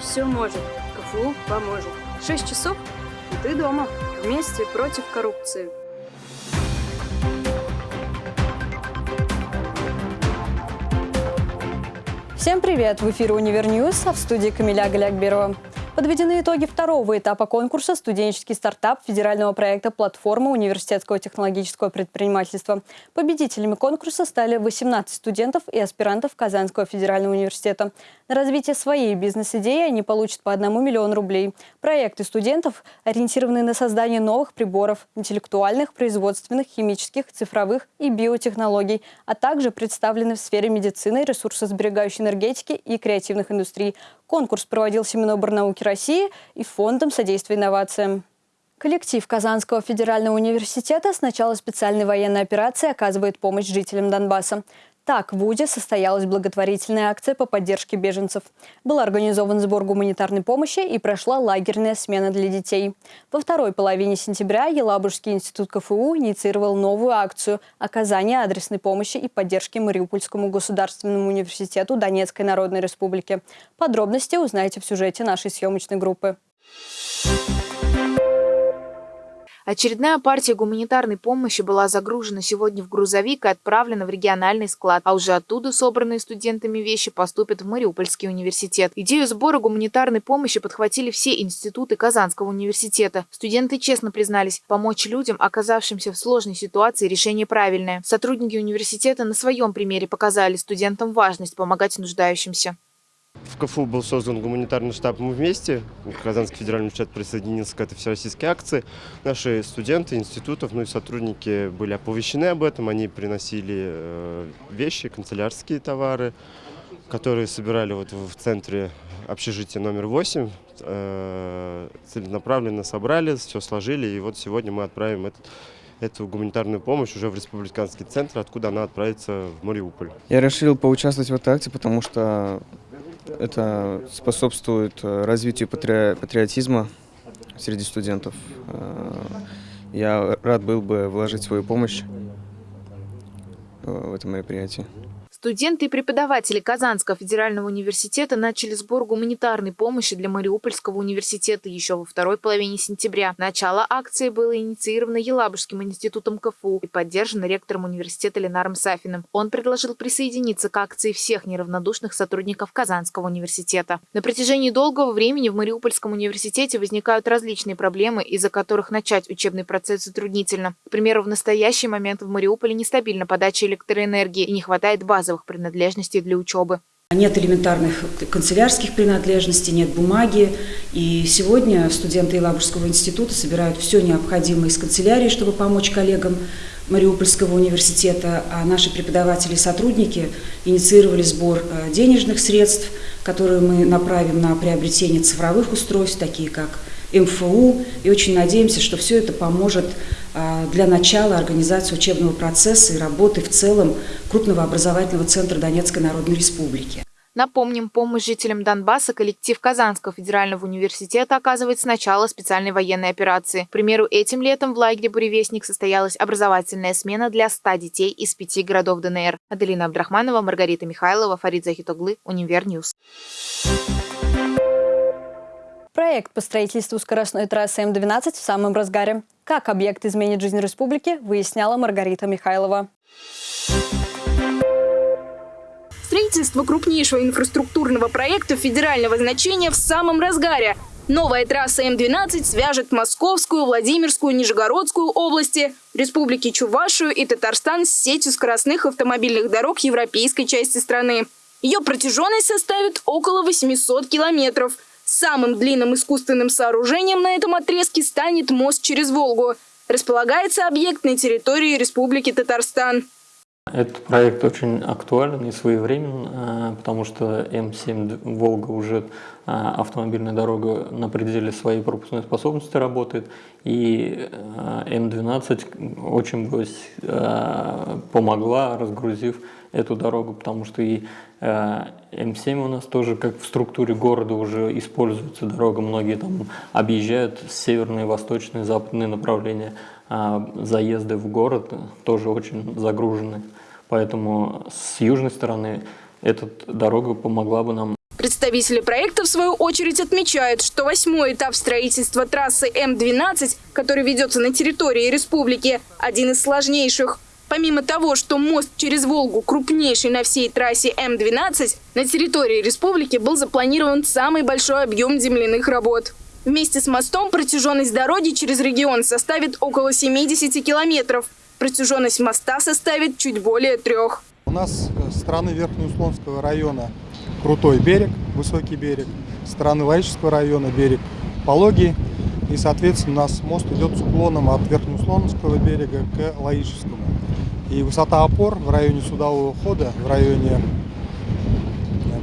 Все может. КФУ поможет. Шесть часов, и ты дома. Вместе против коррупции. Всем привет! В эфире «Универ а в студии Камиля Галякберова. Подведены итоги второго этапа конкурса «Студенческий стартап» федерального проекта «Платформа университетского технологического предпринимательства». Победителями конкурса стали 18 студентов и аспирантов Казанского федерального университета. На развитие своей бизнес-идеи они получат по 1 миллион рублей. Проекты студентов ориентированы на создание новых приборов, интеллектуальных, производственных, химических, цифровых и биотехнологий, а также представлены в сфере медицины, ресурсосберегающей энергетики и креативных индустрий. Конкурс проводился Миноборнауки России и Фондом содействия инновациям. Коллектив Казанского федерального университета с начала специальной военной операции оказывает помощь жителям Донбасса. Так, в УДе состоялась благотворительная акция по поддержке беженцев. Был организован сбор гуманитарной помощи и прошла лагерная смена для детей. Во второй половине сентября Елабужский институт КФУ инициировал новую акцию оказания адресной помощи и поддержки Мариупольскому государственному университету Донецкой Народной Республики. Подробности узнаете в сюжете нашей съемочной группы. Очередная партия гуманитарной помощи была загружена сегодня в грузовик и отправлена в региональный склад, а уже оттуда собранные студентами вещи поступят в Мариупольский университет. Идею сбора гуманитарной помощи подхватили все институты Казанского университета. Студенты честно признались, помочь людям, оказавшимся в сложной ситуации, решение правильное. Сотрудники университета на своем примере показали студентам важность помогать нуждающимся. В КФУ был создан гуманитарный штаб «Мы вместе». Казанский федеральный университет присоединился к этой всероссийской акции. Наши студенты институтов, ну и сотрудники были оповещены об этом. Они приносили э, вещи, канцелярские товары, которые собирали вот в центре общежития номер 8. Э, целенаправленно собрали, все сложили. И вот сегодня мы отправим этот эту гуманитарную помощь уже в республиканский центр, откуда она отправится в Мариуполь. Я решил поучаствовать в этой акции, потому что это способствует э, развитию патри... патриотизма среди студентов. Э, я рад был бы вложить свою помощь э, в это мероприятие. Студенты и преподаватели Казанского федерального университета начали сбор гуманитарной помощи для Мариупольского университета еще во второй половине сентября. Начало акции было инициировано Елабужским институтом КФУ и поддержано ректором университета Ленаром Сафиным. Он предложил присоединиться к акции всех неравнодушных сотрудников Казанского университета. На протяжении долгого времени в Мариупольском университете возникают различные проблемы, из-за которых начать учебный процесс затруднительно. К примеру, в настоящий момент в Мариуполе нестабильна подача электроэнергии и не хватает базовых базовых принадлежностей для учебы. Нет элементарных канцелярских принадлежностей, нет бумаги. И сегодня студенты Елабужского института собирают все необходимое из канцелярии, чтобы помочь коллегам Мариупольского университета. А наши преподаватели и сотрудники инициировали сбор э, денежных средств, которые мы направим на приобретение цифровых устройств, такие как МФУ. И очень надеемся, что все это поможет для начала организации учебного процесса и работы в целом крупного образовательного центра Донецкой Народной Республики. Напомним, помощь жителям Донбасса коллектив Казанского федерального университета оказывает с начала специальной военной операции. К примеру, этим летом в лагере «Буревестник» состоялась образовательная смена для 100 детей из пяти городов ДНР. Аделина Абдрахманова, Маргарита Михайлова, Фарид Захитоглы, Univer News. Проект по строительству скоростной трассы М-12 в самом разгаре. Как объект изменит жизнь республики, выясняла Маргарита Михайлова. Строительство крупнейшего инфраструктурного проекта федерального значения в самом разгаре. Новая трасса М-12 свяжет Московскую, Владимирскую, Нижегородскую области, республики Чувашию и Татарстан с сетью скоростных автомобильных дорог европейской части страны. Ее протяженность составит около 800 километров – Самым длинным искусственным сооружением на этом отрезке станет мост через Волгу. Располагается объект на территории Республики Татарстан. Этот проект очень актуален и своевременен, э, потому что М7 «Волга» уже э, автомобильная дорога на пределе своей пропускной способности работает, и э, М12 очень помогла, разгрузив эту дорогу, потому что и э, М7 у нас тоже как в структуре города уже используется дорога, многие там объезжают северные, восточные, западные направления, а заезды в город тоже очень загружены, поэтому с южной стороны эта дорога помогла бы нам Представители проекта, в свою очередь, отмечают, что восьмой этап строительства трассы М-12, который ведется на территории республики, один из сложнейших. Помимо того, что мост через Волгу крупнейший на всей трассе М-12, на территории республики был запланирован самый большой объем земляных работ. Вместе с мостом протяженность дороги через регион составит около 70 километров. Протяженность моста составит чуть более трех. У нас с стороны Верхнеуслонского района крутой берег, высокий берег, с стороны Лаического района берег пологий. И, соответственно, у нас мост идет с уклоном от Верхнеуслонского берега к Лаишевскому. И высота опор в районе судового хода, в районе,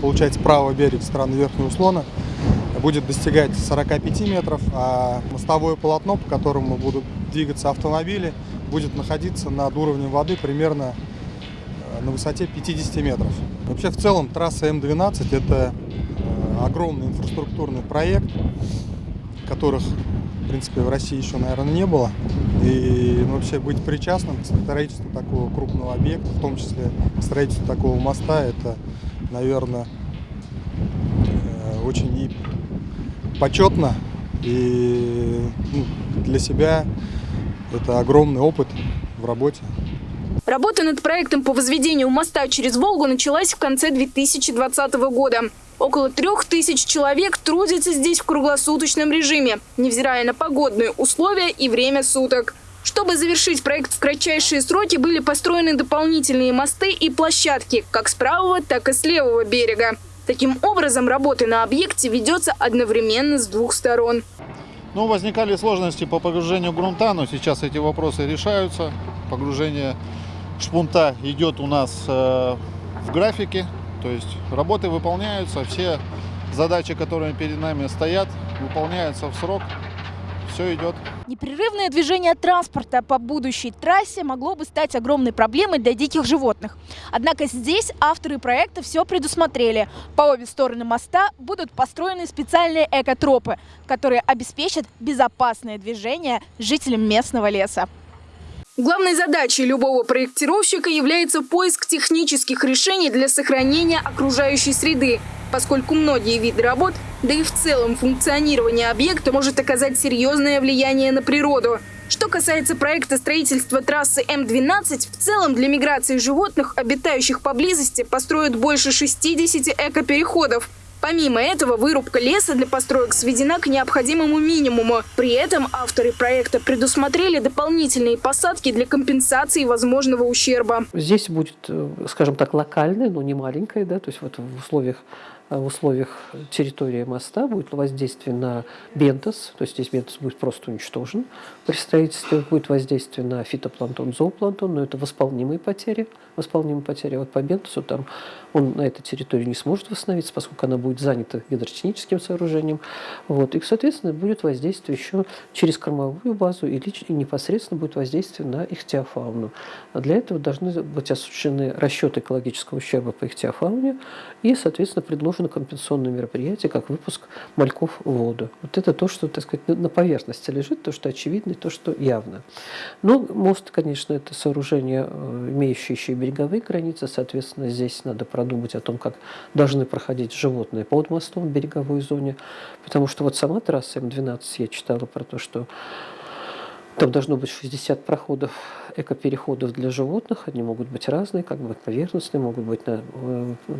получается, правого берега стороны Верхнего Услона, будет достигать 45 метров, а мостовое полотно, по которому будут двигаться автомобили, будет находиться над уровнем воды примерно э, на высоте 50 метров. Вообще, в целом, трасса М12 – это э, огромный инфраструктурный проект, которых, в принципе, в России еще, наверное, не было. И ну, вообще быть причастным к строительству такого крупного объекта, в том числе к строительству такого моста, это, наверное, э, очень и почетно, и ну, для себя это огромный опыт в работе. Работа над проектом по возведению моста через Волгу началась в конце 2020 года. Около трех тысяч человек трудятся здесь в круглосуточном режиме, невзирая на погодные условия и время суток. Чтобы завершить проект в кратчайшие сроки, были построены дополнительные мосты и площадки как с правого, так и с левого берега. Таким образом, работа на объекте ведется одновременно с двух сторон. Ну, возникали сложности по погружению грунта, но сейчас эти вопросы решаются. Погружение шпунта идет у нас э, в графике, то есть работы выполняются, все задачи, которые перед нами стоят, выполняются в срок все идет. Непрерывное движение транспорта по будущей трассе могло бы стать огромной проблемой для диких животных. Однако здесь авторы проекта все предусмотрели. По обе стороны моста будут построены специальные экотропы, которые обеспечат безопасное движение жителям местного леса. Главной задачей любого проектировщика является поиск технических решений для сохранения окружающей среды, поскольку многие виды работ, да и в целом функционирование объекта может оказать серьезное влияние на природу. Что касается проекта строительства трассы М-12, в целом для миграции животных, обитающих поблизости, построят больше 60 экопереходов, Помимо этого, вырубка леса для построек сведена к необходимому минимуму. При этом авторы проекта предусмотрели дополнительные посадки для компенсации возможного ущерба. Здесь будет, э, скажем так, локальная, но не маленькая, да, то есть вот в условиях в условиях территории моста будет воздействие на бентос, то есть здесь бентос будет просто уничтожен. При строительстве будет воздействие на фитопланктон, зоопланктон, но это восполнимые потери. Восполнимые потери. Вот по бентосу там он на этой территории не сможет восстановиться, поскольку она будет занята гидротехническим сооружением. Вот. И, соответственно, будет воздействие еще через кормовую базу и, непосредственно будет воздействие на ихтиофауну. Для этого должны быть осуществлены расчеты экологического ущерба по ихтиофауне и, соответственно, предложены на компенсационные мероприятия, как выпуск мальков в воду. Вот это то, что, так сказать, на поверхности лежит, то, что очевидно, то, что явно. Но мост, конечно, это сооружение, э, имеющее еще и береговые границы, соответственно, здесь надо продумать о том, как должны проходить животные под мостом в береговой зоне, потому что вот сама трасса М12, я читала про то, что там должно быть 60 проходов, экопереходов для животных. Они могут быть разные, как бы поверхностные, могут быть, э,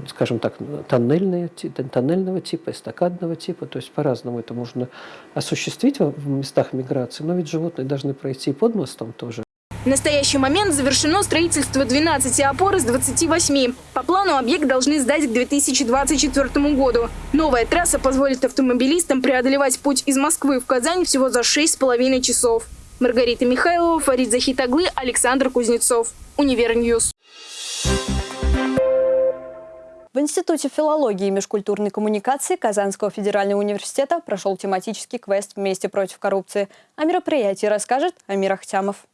скажем так, тоннельные, тоннельного типа, эстакадного типа. То есть по-разному это можно осуществить в местах миграции. Но ведь животные должны пройти под мостом тоже. В настоящий момент завершено строительство 12 опор из 28. По плану объект должны сдать к 2024 году. Новая трасса позволит автомобилистам преодолевать путь из Москвы в Казань всего за 6,5 часов. Маргарита Михайлова, Фарид Захитаглы, Александр Кузнецов. Univer News. В Институте филологии и межкультурной коммуникации Казанского федерального университета прошел тематический квест «Вместе против коррупции». О мероприятии расскажет Амир Ахтямов.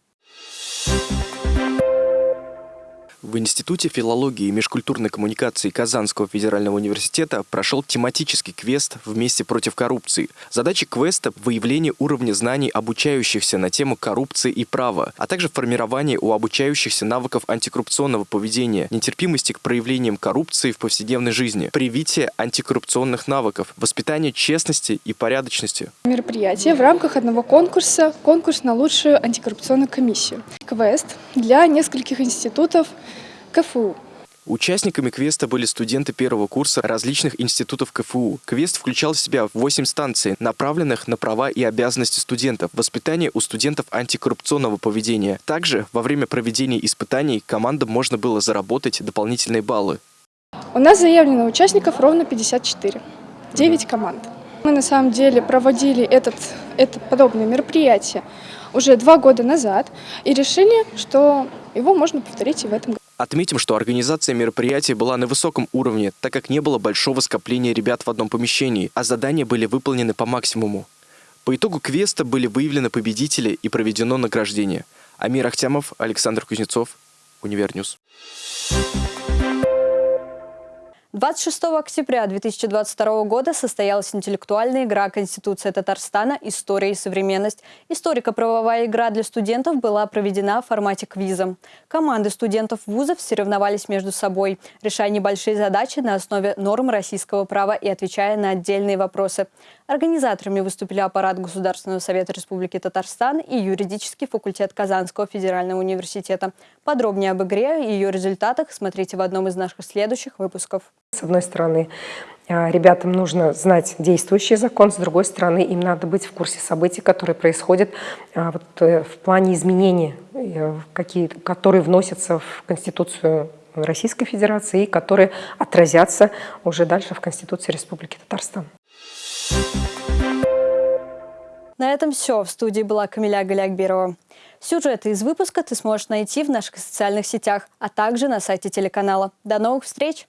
В Институте филологии и межкультурной коммуникации Казанского федерального университета прошел тематический квест «Вместе против коррупции». Задача квеста – выявление уровня знаний обучающихся на тему коррупции и права, а также формирование у обучающихся навыков антикоррупционного поведения, нетерпимости к проявлениям коррупции в повседневной жизни, привитие антикоррупционных навыков, воспитание честности и порядочности. Мероприятие в рамках одного конкурса, конкурс на лучшую антикоррупционную комиссию. Квест для нескольких институтов КФУ. Участниками квеста были студенты первого курса различных институтов КФУ. Квест включал в себя 8 станций, направленных на права и обязанности студентов, воспитание у студентов антикоррупционного поведения. Также во время проведения испытаний командам можно было заработать дополнительные баллы. У нас заявлено участников ровно 54. 9 команд. Мы на самом деле проводили этот, это подобное мероприятие уже два года назад и решили, что его можно повторить и в этом году. Отметим, что организация мероприятия была на высоком уровне, так как не было большого скопления ребят в одном помещении, а задания были выполнены по максимуму. По итогу квеста были выявлены победители и проведено награждение. Амир Ахтямов, Александр Кузнецов, Univer News. 26 октября 2022 года состоялась интеллектуальная игра «Конституция Татарстана. История и современность». Историко-правовая игра для студентов была проведена в формате квиза. Команды студентов вузов соревновались между собой, решая небольшие задачи на основе норм российского права и отвечая на отдельные вопросы. Организаторами выступили аппарат Государственного совета Республики Татарстан и юридический факультет Казанского федерального университета. Подробнее об игре и ее результатах смотрите в одном из наших следующих выпусков. С одной стороны, а, ребятам нужно знать действующий закон, с другой стороны, им надо быть в курсе событий, которые происходят а, вот, э, в плане изменений, э, какие, которые вносятся в Конституцию Российской Федерации и которые отразятся уже дальше в Конституции Республики Татарстан. На этом все. В студии была Камиля Галякберова. Сюжеты из выпуска ты сможешь найти в наших социальных сетях, а также на сайте телеканала. До новых встреч!